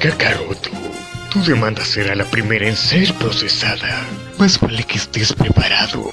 Kakaroto, tu demanda será la primera en ser procesada. Más vale que estés preparado.